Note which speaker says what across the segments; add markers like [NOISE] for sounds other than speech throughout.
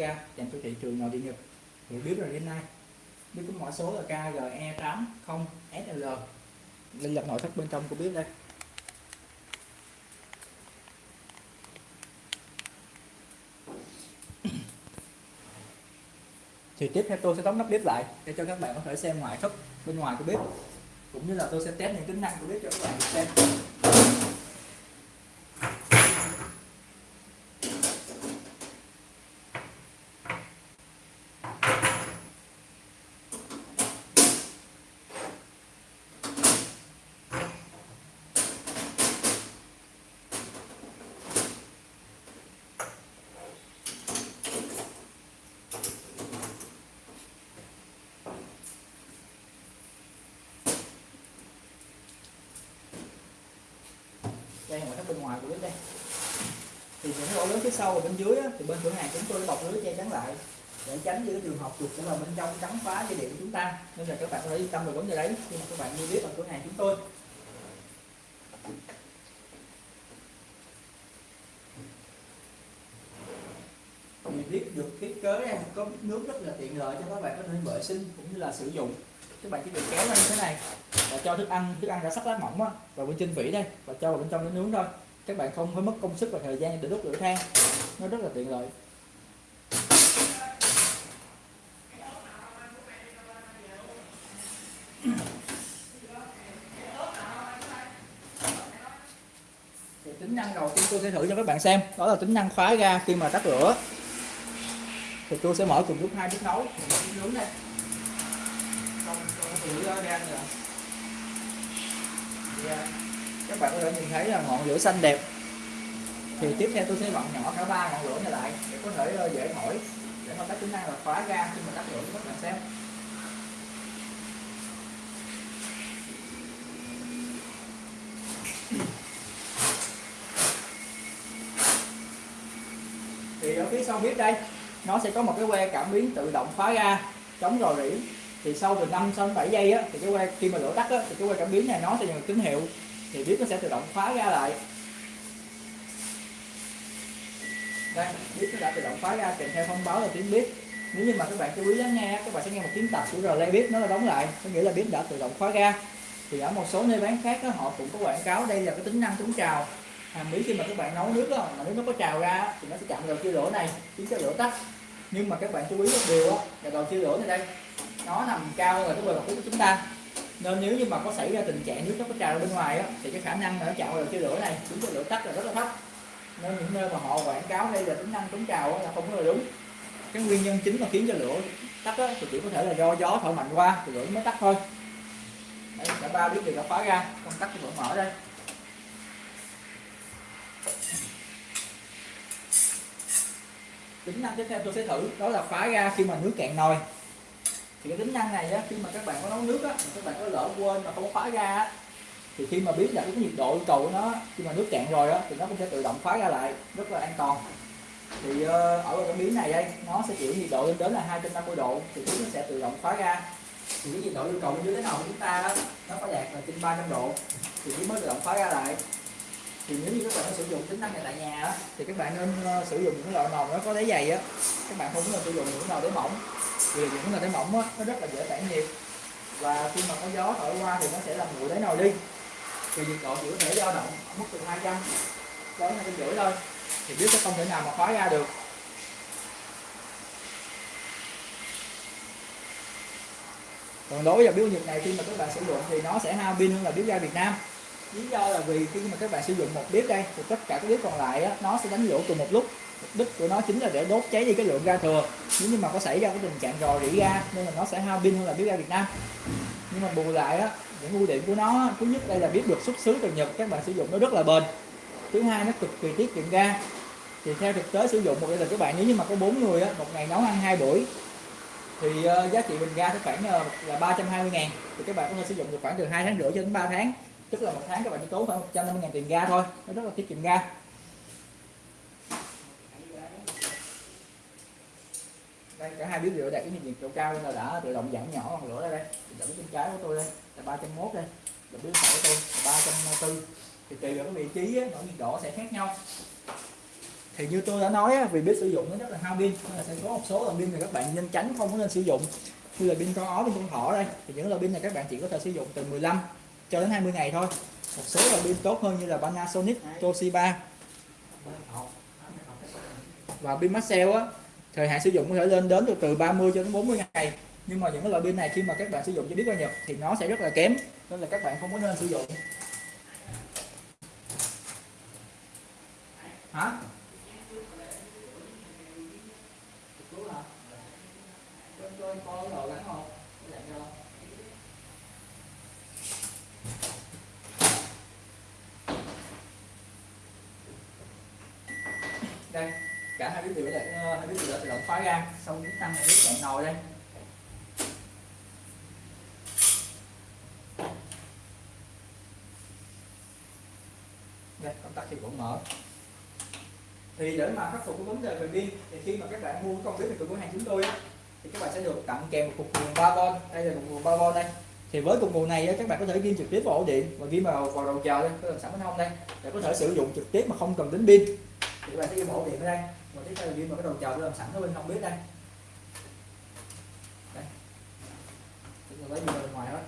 Speaker 1: ga dành cho thị trường nội địa Nhật. Hiểu biết rồi, đến nay. Biết có mã số là KGE80SL đây là nội thất bên trong của bếp đây. [COUGHS] Thì tiếp theo tôi sẽ đóng nắp bếp lại để cho các bạn có thể xem ngoại thất bên ngoài của bếp cũng như là tôi sẽ test những tính năng của bếp cho các bạn xem. Đây ngoại thất bên ngoài của bếp đây thì những cái lỗ lớn phía sau và bên dưới á, thì bên cửa hàng chúng tôi bọc lưới che chắn lại để tránh những trường hợp chuột sẽ vào bên trong cắn phá dây điện của chúng ta. Nên là các bạn có thể yên tâm về vấn đề đấy khi mà các bạn đi bếp ở cửa hàng chúng tôi. Thì biết được thiết kế có nước rất là tiện lợi cho các bạn có thể vệ sinh cũng như là sử dụng các bạn chỉ việc kéo ra như thế này, và cho thức ăn thức ăn đã sắc lá mỏng á vào bên trên vỉ đây, và cho vào bên trong để nướng thôi. Các bạn không phải mất công sức và thời gian để đốt lửa than. Nó rất là tiện lợi. [COUGHS] Thì tính năng đầu tiên tôi sẽ thử cho các bạn xem. Đó là tính năng khóa ga khi mà tắt lửa. Thì tôi sẽ mở cùng lúc hai bếp nấu. Nướng đây không không lửa ra nữa thì, các bạn có thể nhìn thấy là ngọn lửa xanh đẹp. Thì tiếp theo tôi sẽ vặn nhỏ cả ba ngọn lửa này lại để có thể ờ, dễ thổi để mà các tính năng là khóa ga khi mà tắt lửa cho các bạn xem thì ở phía sau bếp đây nó sẽ có một cái que cảm biến tự động khóa ga chống rò rỉ thì sau từ 5 sau 7 giây á, thì cái que khi mà lửa tắt á, thì cái que cảm biến này nó sẽ nhận tín hiệu thì bếp nó sẽ tự động khóa ra lại. Đây bếp nó đã tự động khóa ra kèm theo thông báo là tiếng bếp. Nếu như mà các bạn chú ý lắng nghe các bạn sẽ nghe một tiếng tập của relay bếp nó là đóng lại. Có nghĩa là bếp đã tự động khóa ra thì ở một số nơi bán khác đó, họ cũng có quảng cáo đây là cái tính năng chống trào. Hàm ý khi mà các bạn nấu nước đó, mà nếu nó có trào ra thì nó sẽ chặn đầu chia lửa này khiến cho lửa tắt. Nhưng mà các bạn chú ý một điều đó, là đầu chia lửa này đây nó nằm cao hơn là cái bề mặt của chúng ta. Nên nếu như mà có xảy ra tình trạng nước nó có trào ra bên ngoài á, thì cái khả năng ở nó chạm vào cái lửa này chúng cho lửa tắt là rất là thấp. Nên những nơi mà họ quảng cáo đây là tính năng chống trào là không có là đúng. Cái nguyên nhân chính mà khiến cho lửa tắt á, thì chỉ có thể là do gió thổi mạnh qua thì lửa mới tắt thôi. Đấy, cả ba biết đều đã khóa ra công tắc vẫn mở đây tính năng tiếp theo tôi sẽ thử đó là khóa ra khi mà nước cạn nồi thì cái tính năng này á, khi mà các bạn có nấu nước á, các bạn có lỡ quên mà không có khóa ra á, thì khi mà biết là cái nhiệt độ yêu cầu của nó khi mà nước cạn rồi á, thì nó cũng sẽ tự động khóa ra lại rất là an toàn. Thì ờ, ở cái miếng này đây nó sẽ chịu nhiệt độ lên đến là 250 độ thì nó sẽ tự động khóa ra. Thì cái nhiệt độ yêu cầu dưới thế nào của chúng ta đó, nó phải đạt là trên 300 độ thì nó mới tự động khóa ra lại. Thì nếu như các bạn sử dụng tính năng này tại nhà á, thì các bạn nên ờ, sử dụng những loại nồi nó có đáy dày á các bạn không nên sử dụng những nồi đáy mỏng vì những nồi đáy mỏng á, nó rất là dễ tản nhiệt. Và khi mà có gió thổi qua thì nó sẽ làm nguội đáy nồi đi. Thì nhiệt độ chỉ có thể dao động ở mức từ 200 đến đến 250 thôi. Thì biết sẽ không thể nào mà khóa ra được. Còn đối với bếp nhiệt này khi mà các bạn sử dụng thì nó sẽ hao pin hơn là bếp ga Việt Nam. Lý do là vì khi mà các bạn sử dụng một bếp đây thì tất cả các bếp còn lại á, nó sẽ đánh lửa cùng một lúc. Mục đích của nó chính là để đốt cháy đi cái lượng ga thừa nếu như mà có xảy ra cái tình trạng rò rỉ ra, nên là nó sẽ hao pin hơn là bếp ga Việt Nam. Nhưng mà bù lại á những ưu điểm của nó thứ nhất đây là biết được xuất xứ từ Nhật các bạn sử dụng nó rất là bền. Thứ hai nó cực kỳ tiết kiệm ga. Thì theo thực tế sử dụng một gia đình các bạn nếu như mà có bốn người á, một ngày nấu ăn hai buổi thì uh, giá trị bình ga khoảng uh, là 320 ngàn. Thì các bạn có thể sử dụng được khoảng từ hai tháng rưỡi cho đến 3 tháng. Tức là một tháng các bạn chỉ tốn khoảng 150 ngàn tiền ga thôi. Nó rất là tiết kiệm ga đây cả hai bếp rửa đạt cái nhiệt độ cao nên là đã tự động giảm nhỏ ngọn lửa đây. Đây bếp bên trái của tôi đây là 301 đây. Là bếp phải của tôi là 340 thì tùy vào cái vị trí á, nhiệt độ sẽ khác nhau. Thì như tôi đã nói á, vì biết sử dụng nó rất là hao pin nên là sẽ có một số loại pin này các bạn nên tránh không có nên sử dụng. Như là pin con ó pin con thỏ đây. Thì những loại pin này các bạn chỉ có thể sử dụng từ 15 cho đến 20 ngày thôi. Một số loại pin tốt hơn như là Panasonic Toshiba. Và pin Maxell á thời hạn sử dụng có thể lên đến được từ 30 cho đến 40 ngày. Nhưng mà những cái loại pin này khi mà các bạn sử dụng cho biết qua Nhật thì nó sẽ rất là kém. Nên là các bạn không có nên sử dụng. Hả? Đây cả hai biết điều là hai biết điều là tự động khóa ra xong chúng tăng này biết chặn nồi đây. Đây công tắc thì cũng mở. Thì để mà khắc phục cái vấn đề về pin thì khi mà các bạn mua công bếp từ cửa hàng chúng tôi á, thì các bạn sẽ được tặng kèm một cục nguồn 3V đây là cục nguồn 3V đây. Thì với cục nguồn này các bạn có thể ghi trực tiếp vào ổ điện và ghi vào vào đầu chờ đây có làm sẵn bên hông đây. Để có thể sử dụng trực tiếp mà không cần đến pin. Thì các bạn sẽ ghi vào ổ điện ở đây và tiếp theo là vào cái đầu chờ tôi làm sẵn ở bên không bếp đây. Đây. Chúng ta lấy đi bên ngoài hết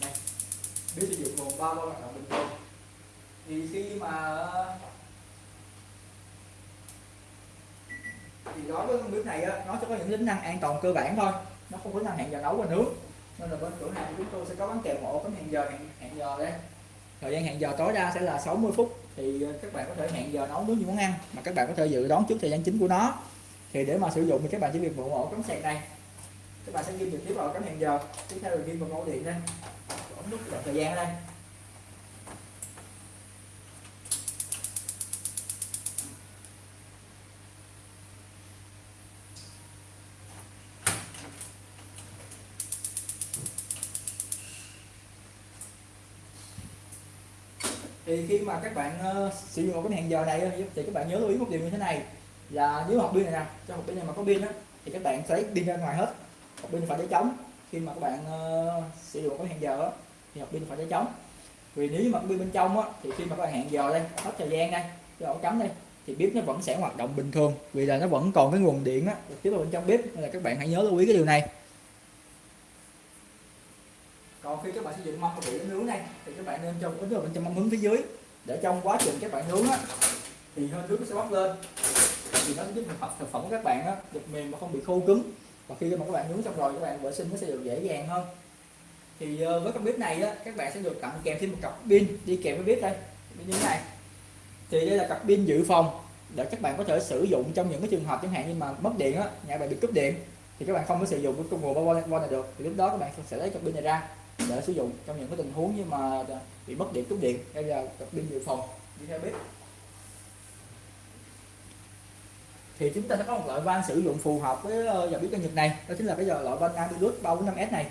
Speaker 1: đây. Bếp sử dụng gồm ba loại hoạt động bình thường. Thì khi mà thì đối với con bếp này á, nó sẽ có những tính năng an toàn cơ bản thôi. Nó không có năng hẹn giờ nấu và nướng. Nên là bên cửa hàng của chúng tôi sẽ có bán kèm một cái hẹn giờ hẹn, hẹn giờ đây thời gian hẹn giờ tối đa sẽ là 60 phút. Thì ờ, các bạn có thể hẹn giờ nấu nướng những món ăn mà các bạn có thể dự đoán trước thời gian chính của nó. Thì để mà sử dụng thì các bạn chỉ việc mượn ổ cắm sạc này các bạn sẽ ghi trực tiếp vào cắm hẹn giờ. Tiếp theo là ghi vào ổ điện đây ống nút thời gian ở đây thì khi mà các bạn uh, sử dụng một cái hẹn giờ này thì các bạn nhớ lưu ý một điều như thế này. Là nếu hộp pin này nè cho hộp pin này mà có pin á thì các bạn lấy pin ra ngoài hết. Hộp pin phải để trống. Khi mà các bạn uh, sử dụng cái hẹn giờ á, thì hộp pin phải để trống. Vì nếu mà pin bên trong á, thì khi mà các bạn hẹn giờ đây hết thời gian đây cho ổ cắm đây thì bếp nó vẫn sẽ hoạt động bình thường. Vì là nó vẫn còn cái nguồn điện á tiếp vào bên trong bếp nên là các bạn hãy nhớ lưu ý cái điều này. Còn khi các bạn sử dụng mâm của nướng này bạn nên trong ứng dụng bên trong mâm hướng phía dưới. Để trong quá trình các bạn nướng á, thì hơi nước nó sẽ bốc lên. Thì nó giúp thực phẩm thực phẩm của các bạn á, được mềm mà không bị khô cứng. Và khi mà các bạn nướng xong rồi, các bạn vệ sinh nó sẽ được dễ dàng hơn. Thì ờ, với con bếp này á, các bạn sẽ được tặng kèm thêm một cặp pin. Đi kèm với bếp đây. Như thế này. Thì đây là cặp pin dự phòng để các bạn có thể sử dụng trong những cái trường hợp chẳng hạn như mà mất điện á, nhà bạn bị cúp điện, thì các bạn không có sử dụng cái công nguồn bao này được. Thì lúc đó các bạn sẽ lấy cặp pin này ra để sử dụng trong những cái tình huống như mà bị mất điện cúp điện hay là tập pin dự phòng. Đi theo bếp. Thì chúng ta sẽ có một loại van sử dụng phù hợp với ờ, dòng bếp ga Nhật này. Đó chính là cái loại van Amilus 345S này.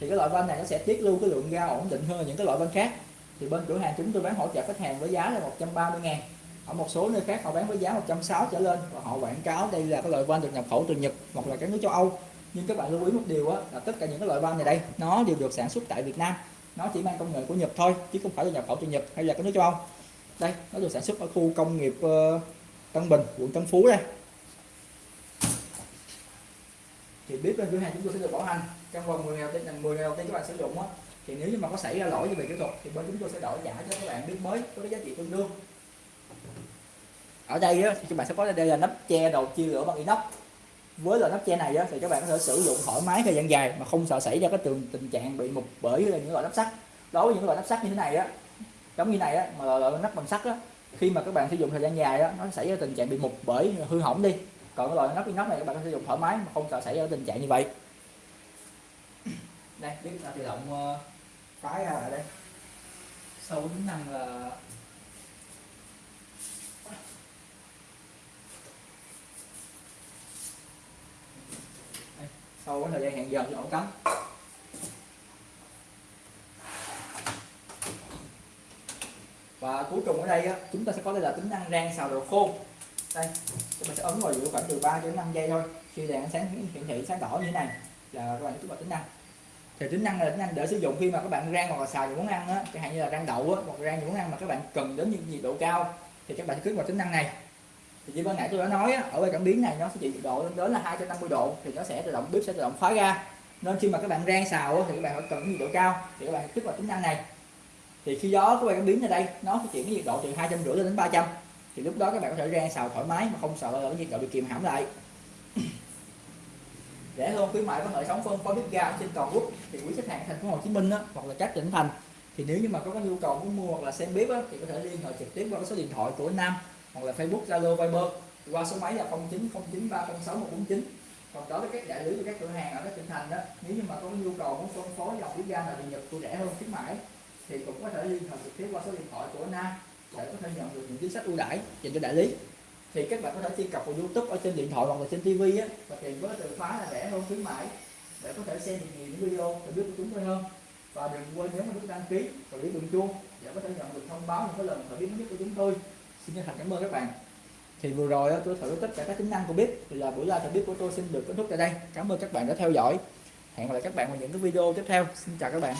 Speaker 1: Thì cái loại van này nó sẽ tiết lưu cái lượng ga ổn định hơn những cái loại van khác. Thì bên cửa hàng chúng tôi bán hỗ trợ khách hàng với giá là 130 ngàn. Ở một số nơi khác họ bán với giá 160 trở lên và họ quảng cáo đây là cái loại van được nhập khẩu từ Nhật hoặc là các nước châu Âu nhưng các bạn lưu ý một điều á, là tất cả những cái loại van này đây nó đều được sản xuất tại Việt Nam. Nó chỉ mang công nghệ của Nhật thôi chứ không phải là nhập khẩu từ Nhật hay là các nước châu Âu. Đây nó được sản xuất ở khu công nghiệp uh, Tân Bình quận Tân Phú đây. Thì bếp bên cửa hàng chúng tôi sẽ được bảo hành. Trong vòng 10 ngày đầu tiên 10 ngày đầu tiên các bạn sử dụng á thì nếu như mà có xảy ra lỗi về kỹ thuật thì bên chúng tôi sẽ đổi trả cho các bạn bếp mới có cái giá trị tương đương. Ở đây á, thì các bạn sẽ có đây là nắp che đầu chia lửa bằng inox với loại nắp che này á, thì các bạn có thể sử dụng thoải mái thời gian dài mà không sợ xảy ra cái tình tình trạng bị mục bởi những loại nắp sắt. Đối với những loại nắp sắt như thế này á giống như này á mà loại, nắp bằng sắt á khi mà các bạn sử dụng thời gian dài á nó xảy ra tình trạng bị mục bởi hư hỏng đi. Còn cái loại nắp inox này các bạn có sử dụng thoải mái mà không sợ xảy ra tình trạng như vậy. Đây biết là tự động ờ, ra ở đây. Sau tính năng là sau cái thời gian hẹn giờ cho ổ cắm và cuối cùng ở đây á, chúng ta sẽ có đây là tính năng rang xào đồ khô. Đây chúng ta sẽ ấn vào giữa khoảng từ 3 đến 5 giây thôi. Khi đèn sáng hiển thị sáng đỏ như thế này là các bạn chúng vào tính năng. Thì tính năng là tính năng để sử dụng khi mà các bạn rang hoặc là xào những món ăn á chẳng hạn như là rang đậu á hoặc rang những món ăn mà các bạn cần đến những nhiệt độ cao thì các bạn sẽ kích vào tính năng này thì như ban nãy tôi đã nói á, ở bên cảm biến này nó sẽ chịu nhiệt độ lên đến là 250 độ thì nó sẽ tự động bếp sẽ tự động khóa ra. Nên khi mà các bạn rang xào á, thì các bạn phải cần nhiệt độ cao thì các bạn kích vào tính năng này. Thì khi gió của bạn cảm biến ở đây nó sẽ chuyển cái nhiệt độ từ hai trăm rưỡi lên đến 300 thì lúc đó các bạn có thể rang xào thoải mái mà không sợ ở nhiệt độ bị kìm hãm lại. [COUGHS] Rẻ hơn khuyến mại có hệ thống phân phối bếp ga trên toàn quốc. Thì quý khách hàng thành phố Hồ Chí Minh á, hoặc là các tỉnh thành. Thì nếu như mà có, có nhu cầu muốn mua hoặc là xem bếp á, thì có thể liên hệ trực tiếp qua số điện thoại của Nam hoặc là Facebook, Zalo, Viber. Qua số máy là 0909306149 còn đối với các đại lý và các cửa hàng ở các tỉnh thành đó, nếu như mà có nhu cầu muốn phân phối dòng lý ga là bị Nhật của rẻ hơn khuyến mãi, thì cũng có thể liên hệ trực tiếp qua số điện thoại của na để có thể nhận được những chính sách ưu đãi dành cho đại lý. Thì các bạn có thể truy cập vào YouTube ở trên điện thoại hoặc là trên TV á, và tìm với từ khóa là rẻ hơn khuyến mãi để có thể xem được nhiều những video và biết của chúng tôi hơn. Và đừng quên nhấn nút đăng ký và biết đường chuông để có thể nhận được thông báo những cái lần thời biết nhất của chúng tôi xin chân thành cảm ơn các bạn. Thì vừa rồi tôi thử tất cả các tính năng của bếp thì là buổi live thử bếp của tôi xin được kết thúc tại đây. Cảm ơn các bạn đã theo dõi. Hẹn gặp lại các bạn vào những cái video tiếp theo. Xin chào các bạn.